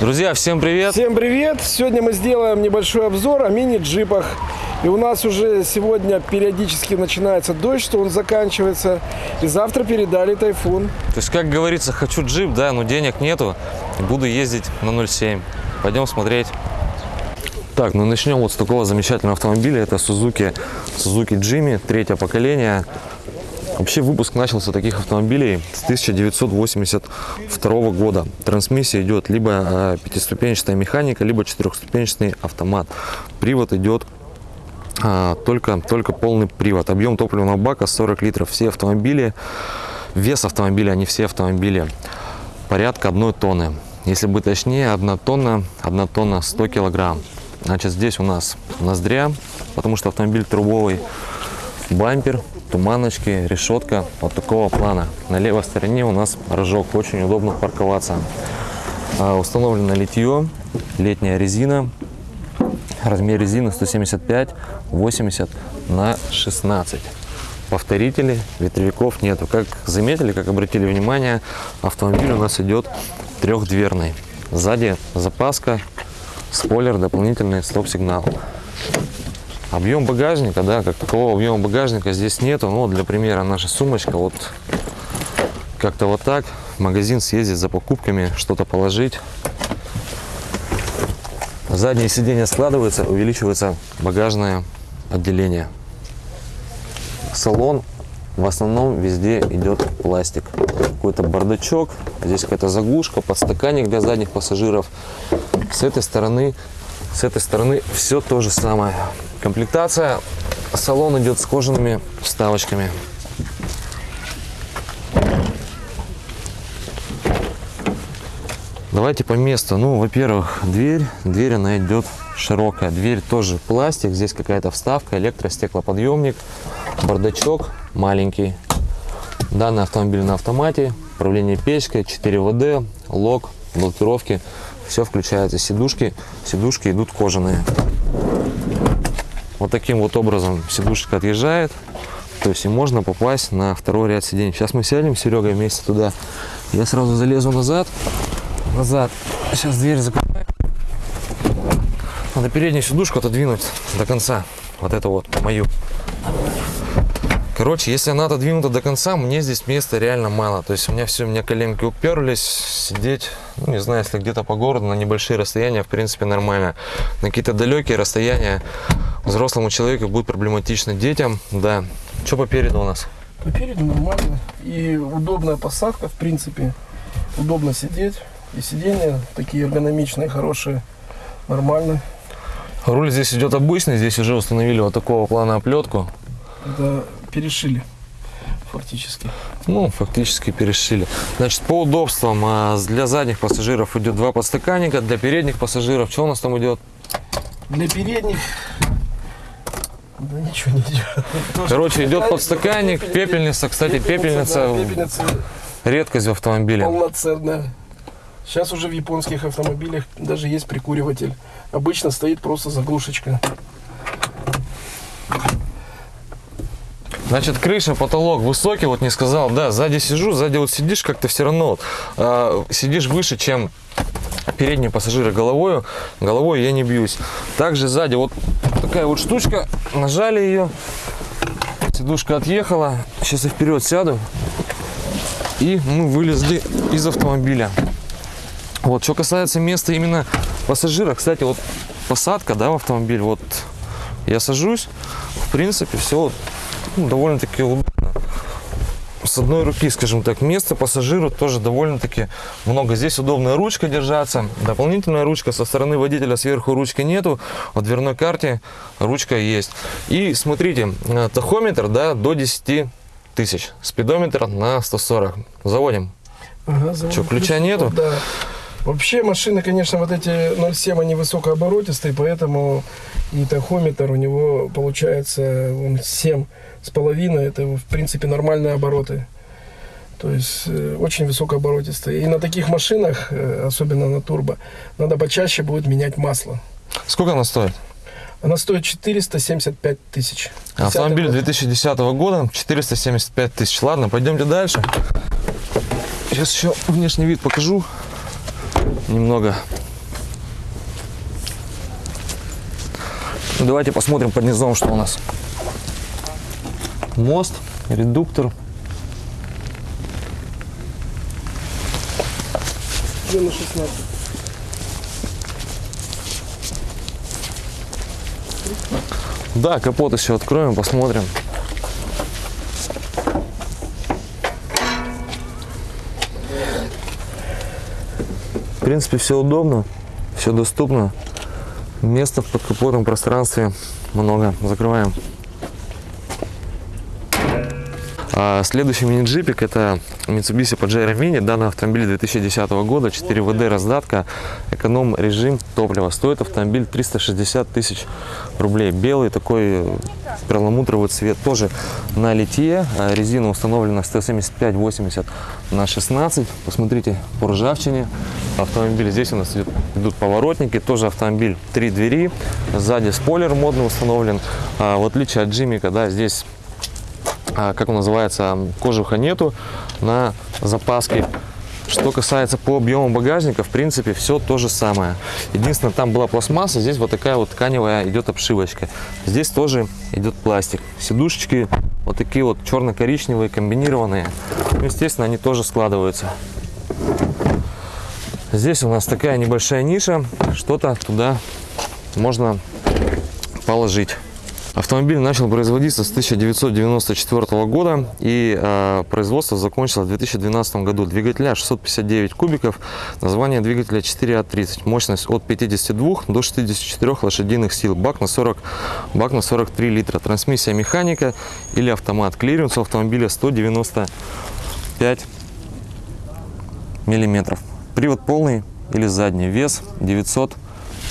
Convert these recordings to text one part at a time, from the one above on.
Друзья, всем привет! Всем привет! Сегодня мы сделаем небольшой обзор о мини-джипах. И у нас уже сегодня периодически начинается дождь, что он заканчивается. И завтра передали тайфун. То есть, как говорится, хочу джип, да, но денег нету. Буду ездить на 0,7. Пойдем смотреть. Так, ну начнем вот с такого замечательного автомобиля. Это Suzuki, Suzuki Jimmy, третье поколение. Вообще выпуск начался таких автомобилей с 1982 года. Трансмиссия идет либо э, пятиступенчатая механика, либо четырехступенчатый автомат. Привод идет а, только, только полный привод. Объем топливного бака 40 литров. Все автомобили, вес автомобиля, а не все автомобили, порядка одной тонны. Если быть точнее, одна тонна, одна тонна 100 килограмм. Значит, здесь у нас ноздря, потому что автомобиль трубовый, бампер, туманочки, решетка вот такого плана. На левой стороне у нас рожок, очень удобно парковаться. А, установлено литье, летняя резина, размер резины 175 80 на 16 повторителей ветровиков нету. Как заметили как обратили внимание автомобиль у нас идет трехдверный. Сзади запаска спойлер дополнительный стоп-сигнал Объем багажника, да, как такового объема багажника здесь нету. Но для примера наша сумочка вот как-то вот так. В магазин съездить за покупками, что-то положить. Заднее сиденье складывается, увеличивается багажное отделение. Салон в основном везде идет пластик. Какой-то бардачок, здесь какая-то заглушка, подстаканник для задних пассажиров. С этой стороны, с этой стороны все то же самое. Комплектация. Салон идет с кожаными вставочками. Давайте по месту. Ну, во-первых, дверь. Дверь, она идет широкая. Дверь тоже пластик. Здесь какая-то вставка, электростеклоподъемник, бардачок маленький. Данный автомобиль на автомате. Управление печкой, 4 ВД, лог, блокировки. Все включается. Сидушки. Сидушки идут кожаные. Вот таким вот образом сидушка отъезжает. То есть и можно попасть на второй ряд сидений. Сейчас мы сядем, Серега, вместе туда. Я сразу залезу назад. Назад. Сейчас дверь закрываю. Надо переднюю сидушку отодвинуть до конца. Вот это вот, мою. Короче, если она отодвинута до конца, мне здесь места реально мало. То есть у меня все, у меня коленки уперлись. Сидеть, ну, не знаю, если где-то по городу на небольшие расстояния, в принципе, нормально. На какие-то далекие расстояния взрослому человеку будет проблематично. Детям, да. Что по переду у нас? По переду нормально. И удобная посадка, в принципе. Удобно сидеть. И сиденья такие эргономичные, хорошие, нормально. Руль здесь идет обычный, здесь уже установили вот такого плана оплетку. Это перешили фактически. Ну, фактически перешили. Значит, по удобствам а, для задних пассажиров идет два подстаканника, для передних пассажиров что у нас там идет? Для передних да ничего не идет. Короче, идет подстаканник, пепельница. Кстати, пепельница, да, пепельница редкость в автомобиле. Полноценная. Сейчас уже в японских автомобилях даже есть прикуриватель. Обычно стоит просто заглушечка. Значит, крыша, потолок высокий, вот не сказал, да, сзади сижу, сзади вот сидишь, как-то все равно вот, э, сидишь выше, чем передние пассажиры головой, головой я не бьюсь. Также сзади вот такая вот штучка, нажали ее, сидушка отъехала, сейчас я вперед сяду, и мы вылезли из автомобиля. Вот, что касается места именно пассажира, кстати, вот посадка, да, в автомобиль, вот я сажусь, в принципе, все ну, довольно-таки удобно. С одной руки, скажем так, место пассажиру тоже довольно-таки много. Здесь удобная ручка держаться. Дополнительная ручка со стороны водителя сверху ручки нету. В дверной карте ручка есть. И смотрите, э, тахометр да, до 10 тысяч. Спидометр на 140. Заводим. Ага, заводим. Что, ключа нету? Да. Вообще машины, конечно, вот эти 0,7, они высокооборотистые, поэтому и тахометр у него получается он 7 с половиной, это, в принципе, нормальные обороты. То есть э, очень высокооборотистые. И на таких машинах, э, особенно на турбо, надо почаще будет менять масло. Сколько она стоит? Она стоит 475 тысяч. А автомобиль 2010 года, 475 тысяч. Ладно, пойдемте дальше. Сейчас еще внешний вид покажу немного. Давайте посмотрим под низом, что у нас. Мост, редуктор. Где на 16? Да, капот еще откроем, посмотрим. В принципе, все удобно, все доступно. Места в подкапотном пространстве много. Закрываем. А, Следующий мини-джипик это Mitsubishi Pajero Mini. Данный автомобиль 2010 года, 4 ВД раздатка, эконом режим топлива. Стоит автомобиль 360 тысяч рублей. Белый такой перламутровый цвет, тоже на литье. А, Резина установлена 175-80 на 16. Посмотрите по ржавчине. Автомобиль здесь у нас идет, идут поворотники. Тоже автомобиль три двери. Сзади спойлер модный установлен. А, в отличие от Джимика, да, здесь как он называется, кожуха нету на запаске. Что касается по объему багажника, в принципе, все то же самое. Единственное, там была пластмасса, здесь вот такая вот тканевая идет обшивочка. Здесь тоже идет пластик. Сидушечки вот такие вот черно-коричневые, комбинированные. Ну, естественно, они тоже складываются. Здесь у нас такая небольшая ниша, что-то туда можно положить. Автомобиль начал производиться с 1994 года и э, производство закончилось в 2012 году. Двигателя 659 кубиков, название двигателя 4А30, мощность от 52 до 64 лошадиных сил, бак на 40, бак на 43 литра, трансмиссия механика или автомат. Клиренс у автомобиля 195 миллиметров. Привод полный или задний, вес 900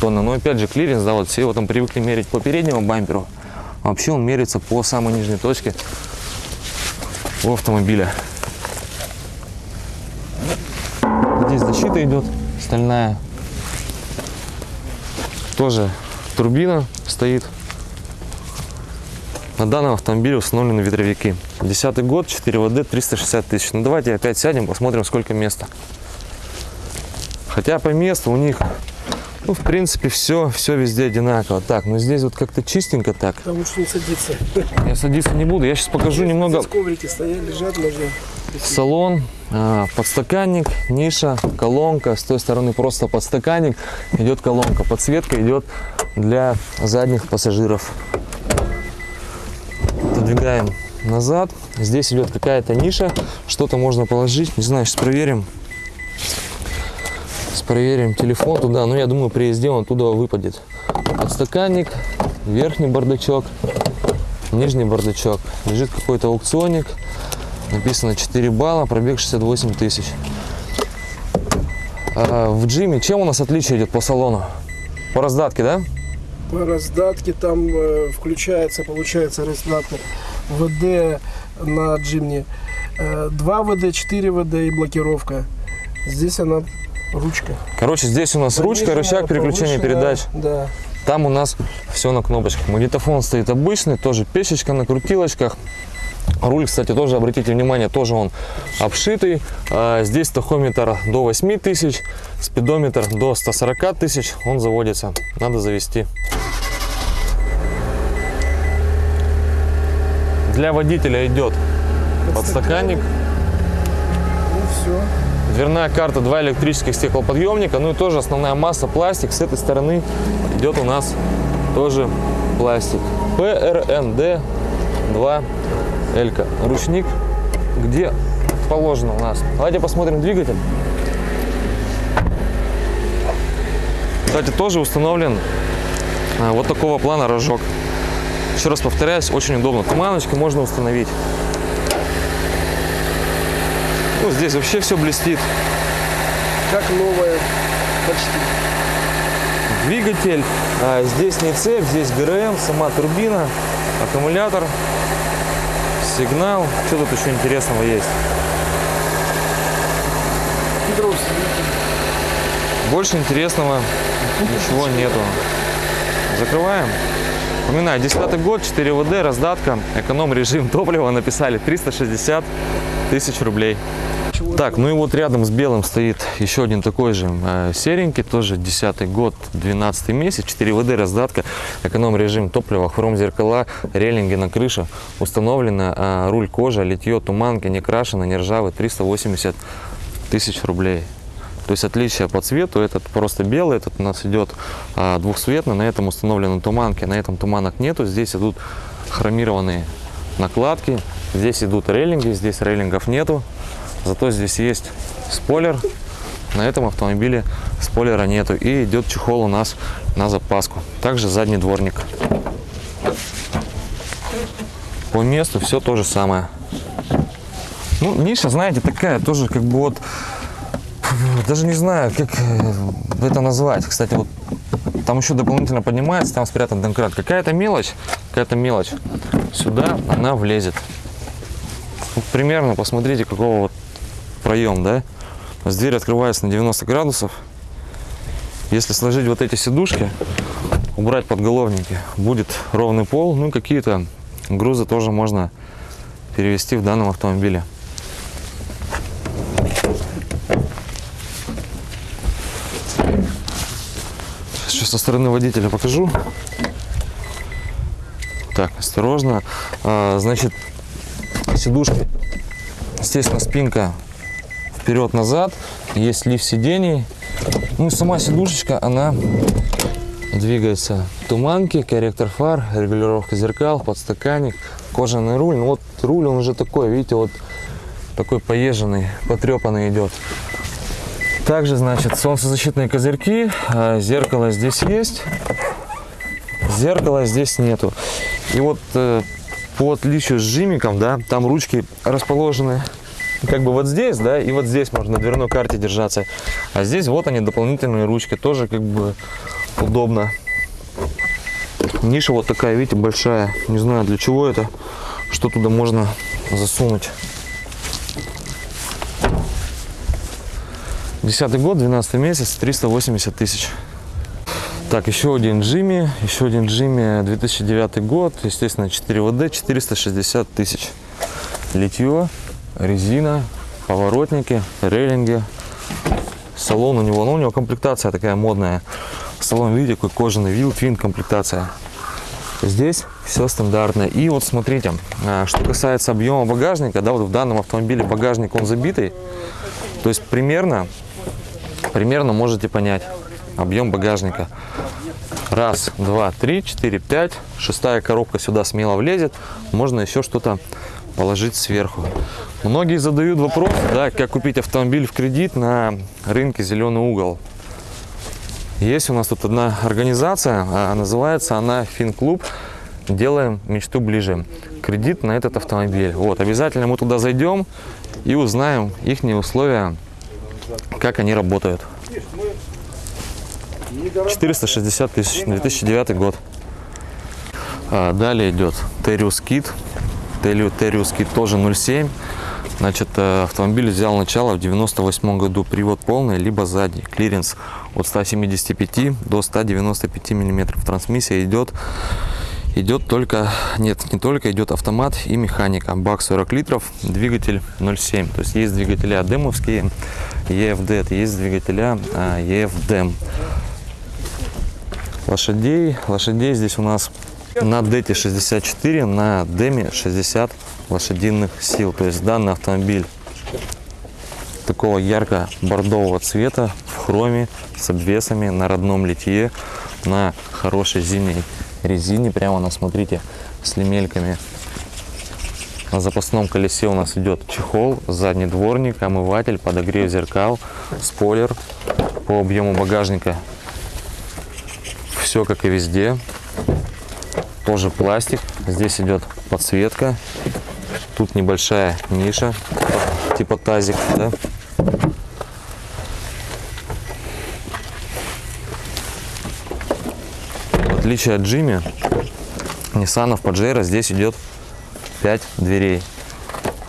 тонн. Но опять же клиренс, да, вот все его там привыкли мерить по переднему бамперу. Вообще он меряется по самой нижней точке у автомобиля. Здесь защита идет стальная. Тоже турбина стоит. На данном автомобиле установлены ветровики. Десятый год, 4 ВД, 360 тысяч. Ну давайте опять сядем, посмотрим, сколько места. Хотя по месту у них, ну, в принципе, все, все везде одинаково. Так, но здесь вот как-то чистенько так. Там лучше не садиться. Я садиться не буду. Я сейчас покажу немного Здесь коврики стоят, лежат, можно. салон, а, подстаканник, ниша, колонка. С той стороны просто подстаканник, идет колонка. Подсветка идет для задних пассажиров. Отодвигаем назад. Здесь идет какая-то ниша, что-то можно положить. Не знаю, сейчас проверим. Проверим телефон туда. Ну, я думаю, при езде он туда выпадет. Подстаканник, верхний бардачок, нижний бардачок. Лежит какой-то аукционник. Написано 4 балла, пробег 68 тысяч. А, в джиме чем у нас отличие идет по салону? По раздатке, да? По раздатке там э, включается, получается, раздатка ВД на джимне. Э, 2 ВД, 4 ВД и блокировка. Здесь она ручка. Короче, здесь у нас ручка, Пониженная, рычаг переключения повышенная, передач. Да. Там у нас все на кнопочках. Магнитофон стоит обычный, тоже печечка на крутилочках. Руль, кстати, тоже обратите внимание, тоже он обшитый. А, Здесь тахометр до 8 тысяч, спидометр до 140 тысяч. Он заводится, надо завести. Для водителя идет подстаканник. Дверная карта, два электрических стеклоподъемника, ну и тоже основная масса пластик. С этой стороны идет у нас тоже пластик. ПРНД 2 Элька. Ручник где положено у нас. Давайте посмотрим двигатель. Кстати, тоже установлен а, вот такого плана рожок. Еще раз повторяюсь, очень удобно. Туманочки можно установить. Ну, здесь вообще все блестит. Как новая. Почти. Двигатель, а, здесь не цепь, здесь ГРМ, сама турбина, аккумулятор, сигнал. Что тут еще интересного есть? Больше интересного ничего нету. Закрываем. Напоминаю, 10 год, 4 ВД, раздатка, эконом режим топлива написали 360 тысяч рублей. Так, ну и вот рядом с белым стоит еще один такой же э, серенький, тоже 10 год, 12 месяц, 4 ВД раздатка, эконом-режим топлива, хром зеркала, рейлинги на крыше, установлено э, руль кожа, литье, туманки, не крашено, не ржавый, 380 тысяч рублей. То есть отличие по цвету, этот просто белый, этот у нас идет а, двухцветный, на этом установлены туманки, на этом туманок нету, здесь идут хромированные накладки, здесь идут рейлинги, здесь рейлингов нету, зато здесь есть спойлер, на этом автомобиле спойлера нету и идет чехол у нас на запаску, также задний дворник. По месту все то же самое. Ну, ниша, знаете, такая тоже как бы вот даже не знаю, как э, это назвать. Кстати, вот там еще дополнительно поднимается, там спрятан домкрат. Какая-то мелочь, какая-то мелочь. Сюда она влезет. Вот примерно, посмотрите, какого вот проем, да? Есть Дверь открывается на 90 градусов. Если сложить вот эти сидушки, убрать подголовники, будет ровный пол. Ну и какие-то грузы тоже можно перевести в данном автомобиле. Сейчас со стороны водителя покажу. Так, осторожно. А, значит, сидушки. Естественно, спинка вперед-назад. Есть лифт сидений. Ну и сама сидушечка, она двигается. Туманки, корректор фар, регулировка зеркал, подстаканник, кожаный руль. Ну вот руль, он уже такой, видите, вот такой поезженный, потрепанный идет. Также, значит, солнцезащитные козырьки, а, зеркало здесь есть, зеркала здесь нету. И вот э, по отличию с жимиком, да, там ручки расположены как бы вот здесь, да, и вот здесь можно на дверной карте держаться. А здесь вот они, дополнительные ручки, тоже как бы удобно. Ниша вот такая, видите, большая. Не знаю, для чего это, что туда можно засунуть. Десятый год, 12 месяц, 380 тысяч. Так, еще один Джимми, еще один Джимми, 2009 год, естественно, 4 ВД, 460 тысяч. Литье, резина, поворотники, рейлинги. Салон у него, ну у него комплектация такая модная. Салон, видите, какой кожаный вил, твин комплектация. Здесь все стандартно. И вот смотрите, а, что касается объема багажника, да, вот в данном автомобиле багажник он забитый. То есть примерно примерно можете понять объем багажника. Раз, два, три, четыре, пять. Шестая коробка сюда смело влезет. Можно еще что-то положить сверху. Многие задают вопрос, да, как купить автомобиль в кредит на рынке «Зеленый угол». Есть у нас тут одна организация, а называется она «Финклуб». Делаем мечту ближе. Кредит на этот автомобиль. Вот, обязательно мы туда зайдем и узнаем их условия как они работают. 460 тысяч, 2009 год. А, далее идет Terius Kit. Kit тоже 0,7. Значит, э, автомобиль взял начало в 98 году. Привод полный, либо задний. Клиренс от 175 до 195 миллиметров. Трансмиссия идет идет только, нет, не только, идет автомат и механика. Бак 40 литров, двигатель 0,7. То есть есть двигателя демовские, EFD, есть двигателя а, EFDM. Лошадей, лошадей здесь у нас на DT 64, на Деме 60 лошадиных сил. То есть данный автомобиль такого ярко-бордового цвета в хроме с обвесами на родном литье на хорошей зимней резине. Прямо на, смотрите, с лемельками. На запасном колесе у нас идет чехол, задний дворник, омыватель, подогрев зеркал, спойлер. По объему багажника все как и везде. Тоже пластик. Здесь идет подсветка. Тут небольшая ниша, типа тазик. Да? отличие от Джимми, Nissan Pajero здесь идет 5 дверей.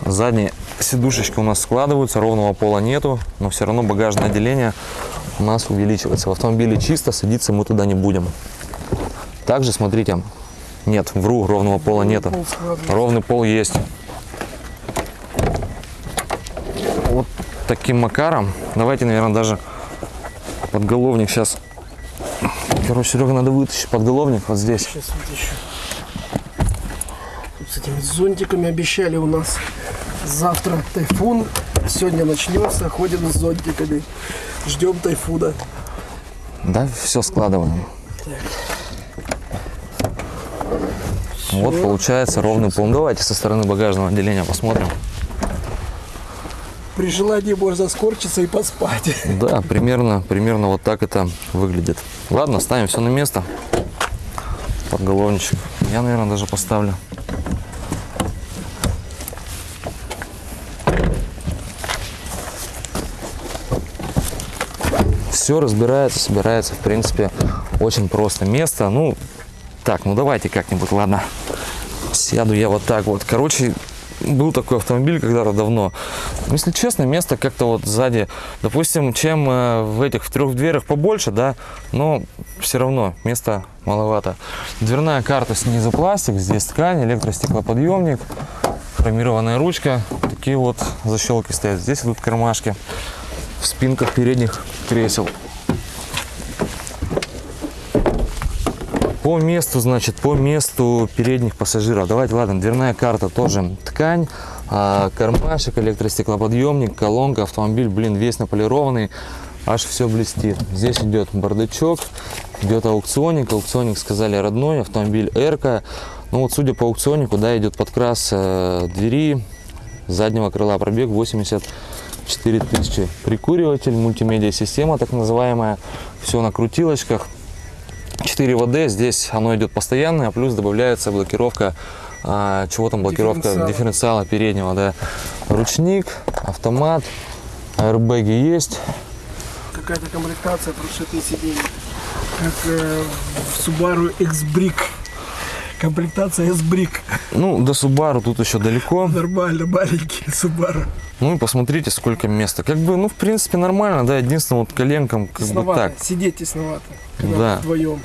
Задние сидушечки у нас складываются, ровного пола нету, но все равно багажное отделение у нас увеличивается. В автомобиле чисто, садиться мы туда не будем. Также, смотрите, нет, вру, ровного пола нету. Ровный пол есть. Вот таким макаром. Давайте, наверное, даже подголовник сейчас. Короче, Серега, надо вытащить подголовник вот здесь. Сейчас вытащу. Тут с этими зонтиками обещали у нас завтра тайфун. Сегодня начнется, ходим с зонтиками. Ждем тайфуна. Да, все складываем. Вот получается ровный пол. Давайте со стороны багажного отделения посмотрим. При желании можно скорчиться и поспать. Да, примерно, примерно вот так это выглядит. Ладно, ставим все на место. Подголовничек. Я, наверное, даже поставлю. Все разбирается, собирается, в принципе, очень просто. Место, ну, так, ну давайте как-нибудь, ладно. Сяду я вот так вот. Короче, был такой автомобиль когда-то давно. Если честно, место как-то вот сзади, допустим, чем э, в этих в трех дверях побольше, да, но все равно места маловато. Дверная карта снизу пластик, здесь ткань, электростеклоподъемник, хромированная ручка, такие вот защелки стоят. Здесь идут кармашки в спинках передних кресел. По месту, значит, по месту передних пассажиров. Давайте, ладно, дверная карта тоже ткань, а, кармашек, электростеклоподъемник, колонка, автомобиль, блин, весь наполированный, аж все блестит. Здесь идет бардачок, идет аукционник, аукционник сказали родной, автомобиль Эрка. Ну вот, судя по аукционнику, да, идет подкрас э, двери, заднего крыла пробег 84 тысячи. Прикуриватель, мультимедиа система так называемая, все на крутилочках. 4 ВД, здесь оно идет постоянное, плюс добавляется блокировка, а, чего там блокировка Дифференциала. дифференциала переднего, да. Ручник, автомат, аэрбэги есть. Какая-то комплектация прошитые сиденья. Как э, в Subaru X-Brick. Комплектация S-Brick. Ну, до Subaru тут еще далеко. Нормально, маленький Subaru. Ну и посмотрите, сколько места. Как бы, ну, в принципе, нормально, да, единственное, вот коленкам как бы Тесновато. так. Сидеть тесновато. Когда Да. вдвоем.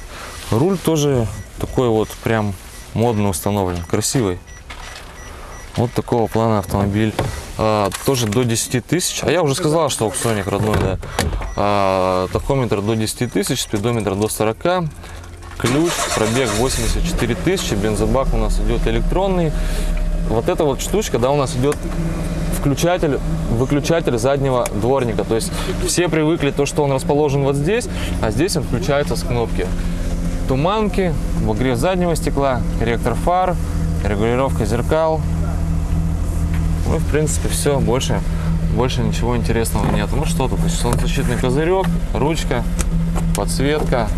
Руль тоже такой вот прям модно установлен, красивый. Вот такого плана автомобиль. А, тоже до 10 тысяч. А я уже сказал, что аукционник родной, да. А, тахометр до 10 тысяч, спидометр до 40. Ключ, пробег 84 тысячи, бензобак у нас идет электронный. Вот эта вот штучка, да, у нас идет включатель, выключатель заднего дворника. То есть все привыкли то, что он расположен вот здесь, а здесь он включается с кнопки. Туманки, обогрев заднего стекла, корректор фар, регулировка зеркал. Ну в принципе все, больше, больше ничего интересного нет. Ну что тут, солнцезащитный козырек, ручка, подсветка,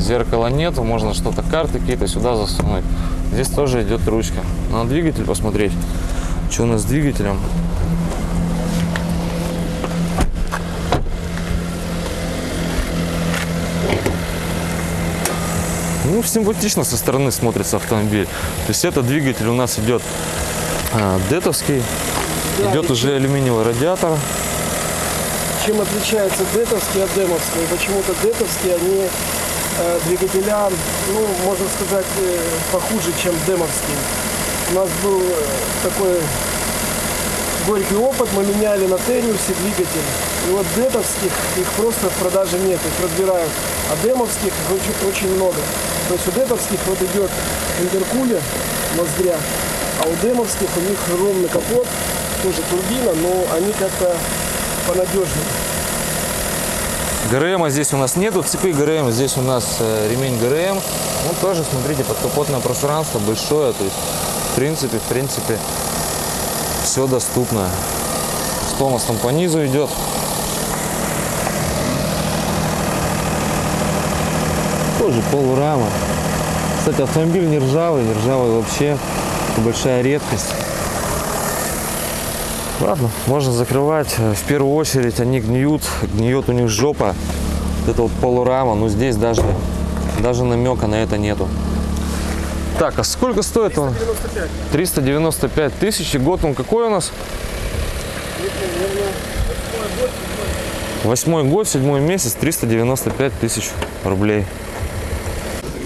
зеркала нету, можно что-то, карты какие-то сюда засунуть. Здесь тоже идет ручка. Надо двигатель посмотреть, что у нас с двигателем. Ну, симпатично со стороны смотрится автомобиль. То есть это двигатель у нас идет а, детовский, Да, идет уже алюминиевый радиатор. Чем отличается детовский от демовского? Почему-то детовские, они двигателя, ну, можно сказать, э, похуже, чем демовские. У нас был э, такой горький опыт, мы меняли на Териусе двигатель. И вот детовских их просто в продаже нет, их разбирают. А демовских их очень, очень много. То есть у детовских вот идет интеркулер, ноздря, а у демовских у них ровный капот, тоже турбина, но они как-то понадежнее. ГРМ здесь у нас нету, цепи ГРМ, здесь у нас э, ремень ГРМ. Ну, тоже, смотрите, подкапотное пространство большое, то есть, в принципе, в принципе, все доступно. Что у нас там по низу идет? Тоже полурама. Кстати, автомобиль не ржавый, не ржавый вообще. Большая редкость. Ладно, можно закрывать. В первую очередь они гниют, гниет у них жопа. Вот это вот полурама, но здесь даже, даже намека на это нету. Так, а сколько стоит он? 95. 395 тысяч. И год он какой у нас? Восьмой год, седьмой месяц, 395 тысяч рублей.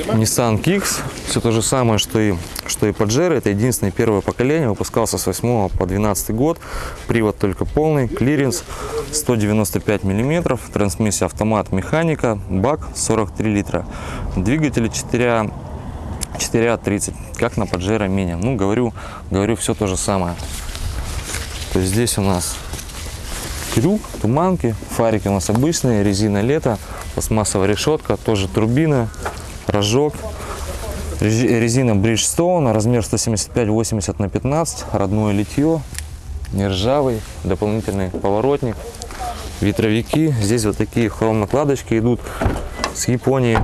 Nissan Kicks. Все то же самое, что и, что и Pajero. Это единственное первое поколение. Выпускался с 8 по 12 год. Привод только полный. Клиренс 195 миллиметров. Трансмиссия автомат механика. Бак 43 литра. Двигатели 4 4.30, как на Pajero Mini. Ну, говорю, говорю все то же самое. То есть здесь у нас крюк, туманки, фарики у нас обычные, резина лето, пластмассовая решетка, тоже турбина, рожок. Рези- Резина Bridgestone, размер 175-80 на 15, родное литье, нержавый, дополнительный поворотник, ветровики. Здесь вот такие хром-накладочки идут с Японии.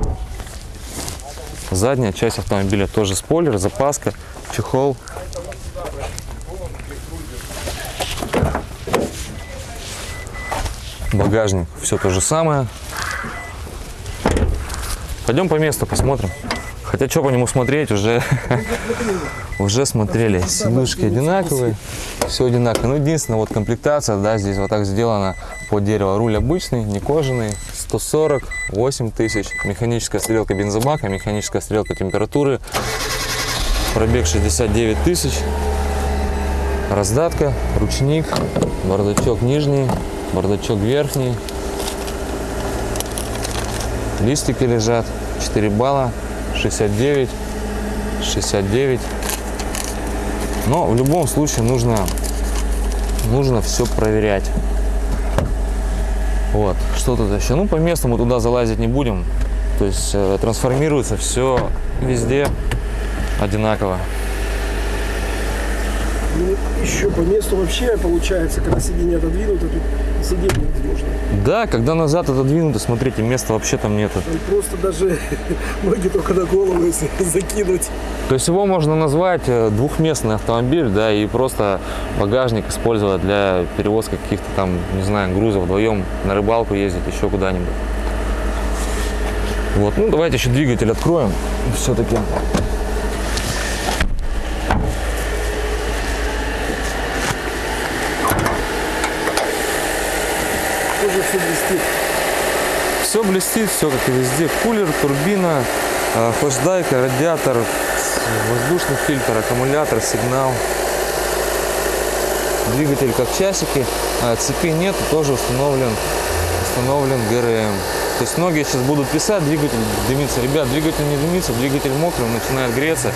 Задняя часть автомобиля тоже спойлер, запаска, чехол. Багажник, все то же самое. Пойдем по месту посмотрим. Хотя что по нему смотреть, уже, уже смотрели. Сидушки одинаковые, все одинаково. Ну, единственное, вот комплектация, да, здесь вот так сделана под дерево. Руль обычный, не кожаный, 148 тысяч. Механическая стрелка бензобака, механическая стрелка температуры. Пробег 69 тысяч. Раздатка, ручник, бардачок нижний, бардачок верхний. Листики лежат, 4 балла, 69, 69. Но в любом случае нужно, нужно все проверять. Вот, что тут еще? Ну, по месту мы туда залазить не будем. То есть э, трансформируется все везде одинаково. Ну, еще по месту вообще получается, когда сиденье отодвинуто, тут сидеть невозможно. Да, когда назад отодвинуто, смотрите, места вообще там нету. Там просто даже ноги только на голову, если закинуть. То есть его можно назвать э, двухместный автомобиль, да, и просто багажник использовать для перевозки каких-то там, не знаю, грузов вдвоем на рыбалку ездить, еще куда-нибудь. Вот, ну давайте еще двигатель откроем все-таки. Тоже все блестит. Все блестит, все как и везде. Кулер, турбина, э, флешдайка, радиатор, воздушный фильтр, аккумулятор, сигнал. Двигатель как часики, а цепи нет, тоже установлен, установлен ГРМ. То есть многие сейчас будут писать, двигатель дымится. Ребят, двигатель не дымится, двигатель мокрый, начинает греться,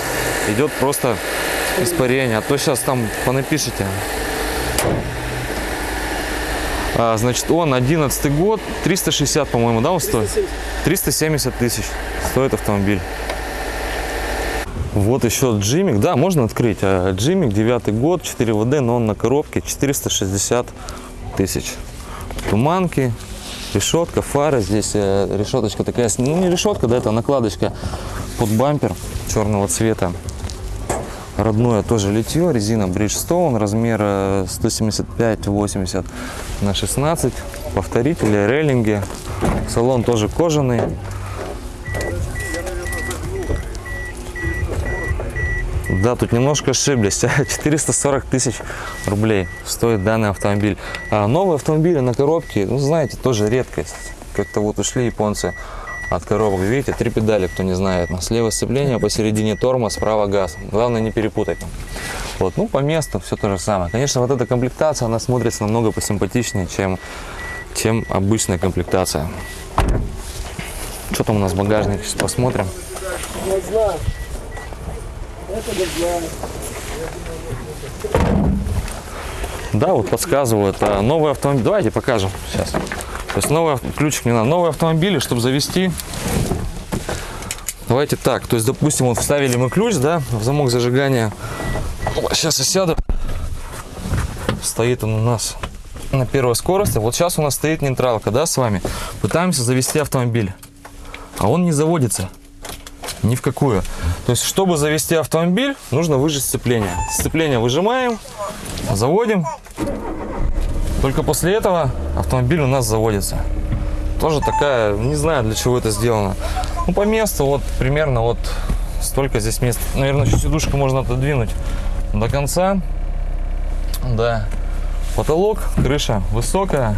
идет просто испарение. А то сейчас там понапишите. А, значит, он 11 год, 360, по-моему, да, он стоит? 370 тысяч стоит автомобиль. Вот еще Джимик, да, можно открыть. А, Джимик, 9 год, 4 ВД, но он на коробке, 460 тысяч. Туманки, решетка, фары. Здесь э, решеточка такая, ну не решетка, да, это накладочка под бампер черного цвета. Родное тоже литье, резина Bridgestone, размер э, 175-80 на 16, повторители, рейлинги, салон тоже кожаный. Да, тут немножко ошиблись. 440 тысяч рублей стоит данный автомобиль. А новые автомобили на коробке, ну знаете, тоже редкость. Как-то вот ушли японцы от коробок. Видите, три педали, кто не знает. Слева сцепление, посередине тормоз, справа газ. Главное не перепутать. Вот, ну по месту все то же самое. Конечно, вот эта комплектация, она смотрится намного посимпатичнее, чем, чем обычная комплектация. Что там у нас в багажнике, сейчас посмотрим. Да, вот подсказывают. а, Новый автомобиль. Давайте покажем сейчас. Есть новый ключик не надо. Новые автомобили, чтобы завести. Давайте так. То есть, допустим, вот вставили мы ключ, да, в замок зажигания. Сейчас я сяду. Стоит он у нас на первой скорости. Вот сейчас у нас стоит нейтралка, да, с вами. Пытаемся завести автомобиль. А он не заводится. Ни в какую. То есть, чтобы завести автомобиль, нужно выжать сцепление. Сцепление выжимаем, заводим. Только после этого автомобиль у нас заводится. Тоже такая, не знаю для чего это сделано. Ну, по месту вот примерно вот столько здесь мест. Наверное, еще сидушку можно отодвинуть до конца. Да. Потолок, крыша высокая.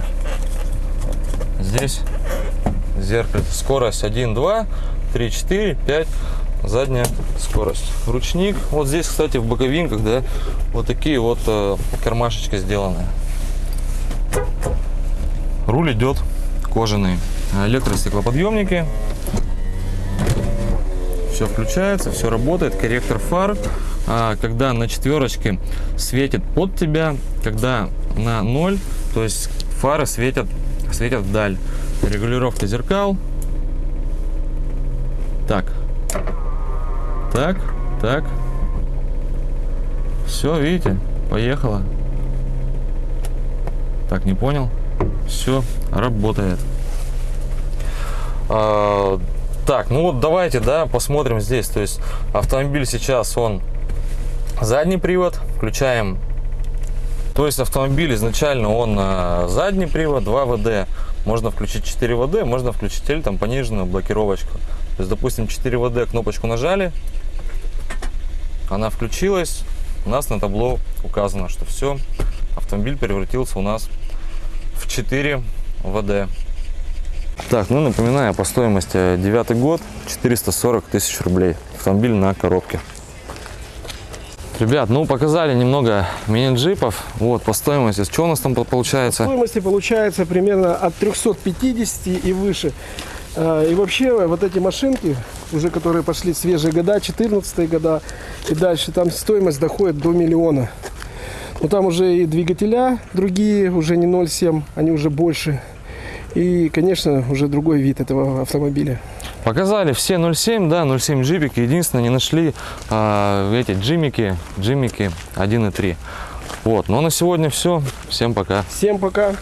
Здесь, зеркало. Скорость 1, 2, 3, 4, 5. Задняя скорость. Ручник. Вот здесь, кстати, в боковинках, да, вот такие вот э, кармашечки сделаны. Руль идет кожаный. Электростеклоподъемники. Все включается, все работает. Корректор фар. А, когда на четверочке светит под тебя, когда на ноль, то есть фары светят, светят вдаль. Регулировка зеркал. Так. Так, так. Все, видите, поехала. Так, не понял. Все, работает. А, так, ну вот давайте, да, посмотрим здесь. То есть автомобиль сейчас, он задний привод, включаем. То есть автомобиль изначально он а, задний привод, 2 ВД. Можно включить 4 ВД, можно включить или там пониженную блокировочку. То есть, допустим, 4 ВД кнопочку нажали, она включилась, у нас на табло указано, что все, автомобиль превратился у нас 4 ВД. Так, ну напоминаю, по стоимости 9 год 440 тысяч рублей. Автомобиль на коробке. Ребят, ну показали немного мини-джипов. Вот, по стоимости. Что у нас там получается? Стоимости получается примерно от 350 и выше. А, И вообще вот эти машинки, уже которые пошли свежие года, 14 года и дальше, там стоимость доходит до миллиона. Но там уже и двигателя другие, уже не 0,7, они уже больше. И, конечно, уже другой вид этого автомобиля. Показали все 0.7, да, 0.7 джипики. Единственное, не нашли а, эти джимики, джимики 1.3. Вот, но на сегодня все. Всем пока. Всем пока!